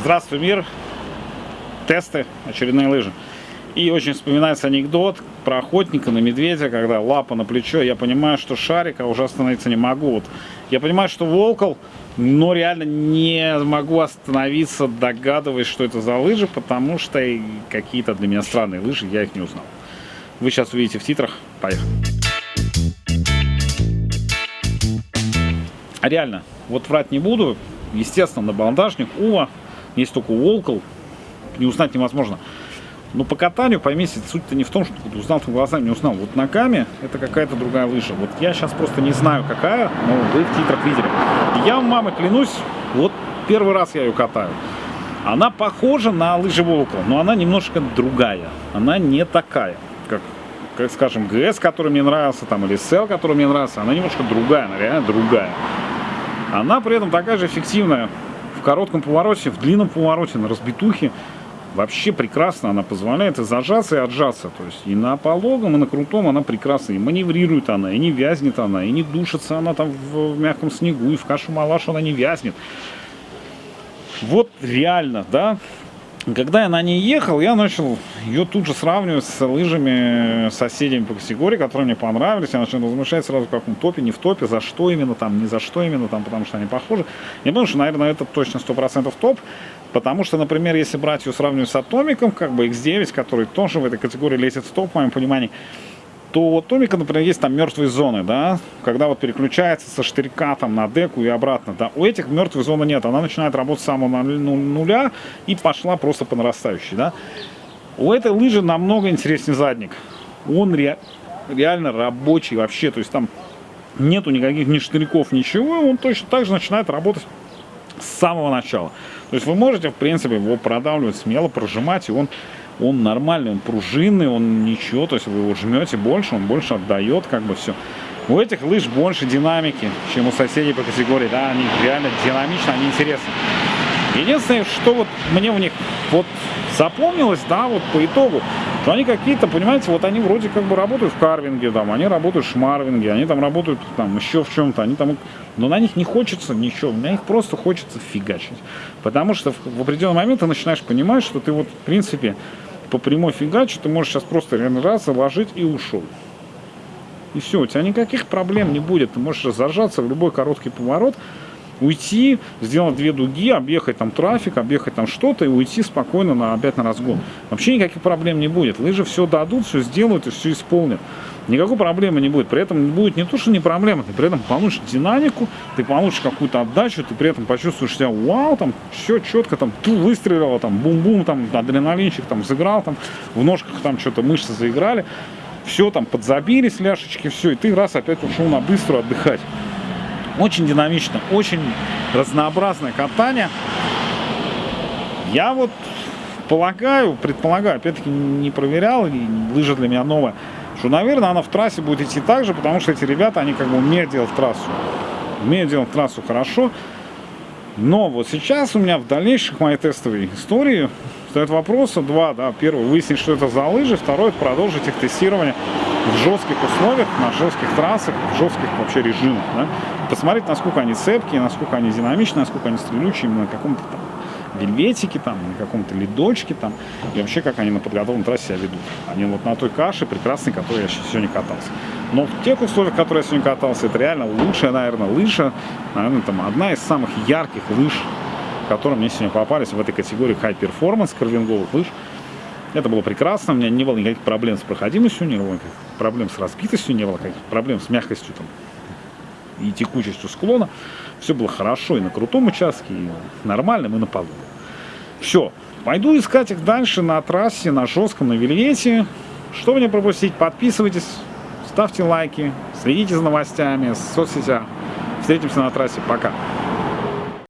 Здравствуй, мир. Тесты, очередные лыжи. И очень вспоминается анекдот про охотника на медведя, когда лапа на плечо. Я понимаю, что шарика уже остановиться не могу. Вот я понимаю, что волкол, но реально не могу остановиться, догадываясь, что это за лыжи, потому что какие-то для меня странные лыжи, я их не узнал. Вы сейчас увидите в титрах. Поехали. А реально, вот врать не буду. Естественно, на баландажник Ува есть только Волкл, не узнать невозможно. Но по катанию, поймите, суть-то не в том, что узнал ты глазами, не узнал. Вот ногами это какая-то другая лыжа. Вот я сейчас просто не знаю, какая, но вы в титрах видели. Я, мама, клянусь, вот первый раз я ее катаю. Она похожа на лыжи Волкл, но она немножко другая. Она не такая, как, как скажем, ГС, который мне нравился, там, или СЛ, который мне нравился. Она немножко другая, она реально другая. Она при этом такая же эффективная в коротком повороте, в длинном повороте, на разбитухе. Вообще прекрасно она позволяет и зажаться, и отжаться. То есть и на пологом, и на крутом она прекрасно. И маневрирует она, и не вязнет она, и не душится она там в, в мягком снегу, и в кашу-малашу она не вязнет. Вот реально, да, когда я на ней ехал, я начал ее тут же сравнивать с лыжами соседями по категории, которые мне понравились. Я начал размышлять сразу, в каком топе, не в топе, за что именно там, не за что именно там, потому что они похожи. Я думаю, что, наверное, это точно 100% топ. Потому что, например, если брать ее сравнивать с Атомиком, как бы X9, который тоже в этой категории лезет в топ, в моем понимании, то у Томика, например, есть там мертвые зоны, да, когда вот переключается со штырька там на деку и обратно, да, у этих мертвой зоны нет, она начинает работать с самого ну, нуля и пошла просто по нарастающей, да. У этой лыжи намного интереснее задник, он ре, реально рабочий вообще, то есть там нету никаких ни штырьков, ничего, он точно так же начинает работать с самого начала. То есть вы можете, в принципе, его продавливать смело, прожимать, и он он нормальный, он пружинный, он ничего, то есть вы его жмете больше, он больше отдает, как бы все. У этих лыж больше динамики, чем у соседей по категории, да, они реально динамичны, они интересны. Единственное, что вот мне в них вот запомнилось, да, вот по итогу, что они какие-то, понимаете, вот они вроде как бы работают в карвинге, там, они работают в шмарвинге, они там работают там еще в чем-то, они там, но на них не хочется ничего, на них просто хочется фигачить. Потому что в, в определенный момент ты начинаешь понимать, что ты вот, в принципе, по прямой фигачу ты можешь сейчас просто раз заложить и ушел. И все, у тебя никаких проблем не будет. Ты можешь зажаться в любой короткий поворот, уйти, сделать две дуги, объехать там трафик, объехать там что-то и уйти спокойно на, опять на разгон. Вообще никаких проблем не будет. Лыжи все дадут, все сделают и все исполнят. Никакой проблемы не будет. При этом будет не то, что не проблема, ты при этом получишь динамику, ты получишь какую-то отдачу, ты при этом почувствуешь себя, вау, там все четко, там ту выстрелила, там бум-бум, там адреналинчик там сыграл, там в ножках там что-то мышцы заиграли, все там подзабились ляшечки, все, и ты раз опять ушел на быстро отдыхать. Очень динамично, очень разнообразное катание. Я вот полагаю, предполагаю, опять-таки не проверял, и лыжа для меня новая, что, наверное, она в трассе будет идти так же, потому что эти ребята, они как бы умеют делать трассу. Умеют делать трассу хорошо. Но вот сейчас у меня в дальнейших моей тестовой истории стоят вопросы два. Да. Первый, выяснить, что это за лыжи. Второй, продолжить их тестирование в жестких условиях, на жестких трассах, в жестких вообще режимах. Да. Посмотреть, насколько они цепкие, насколько они динамичные, насколько они стрелючие именно на каком-то там вельветике, там, на каком-то ледочке, там, и вообще, как они на подготовленной трассе себя ведут. Они вот на той каше прекрасной, которой я сегодня катался. Но в тех условиях, в которых я сегодня катался, это реально лучшая, наверное, лыжа, наверное, там, одна из самых ярких лыж, которые мне сегодня попались в этой категории High Performance карвинговых лыж. Это было прекрасно, у меня не было никаких проблем с проходимостью, не было никаких проблем с разбитостью, не было никаких проблем с мягкостью там, и текучестью склона. Все было хорошо и на крутом участке, и нормальном, и на полу. Все. Пойду искать их дальше на трассе, на жестком, на вельвете. Что мне пропустить? Подписывайтесь, ставьте лайки, следите за новостями в соцсетях. Встретимся на трассе. Пока.